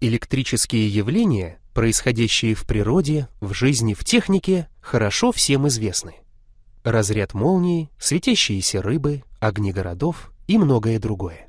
Электрические явления, происходящие в природе, в жизни, в технике, хорошо всем известны. Разряд молнии, светящиеся рыбы, огни городов и многое другое.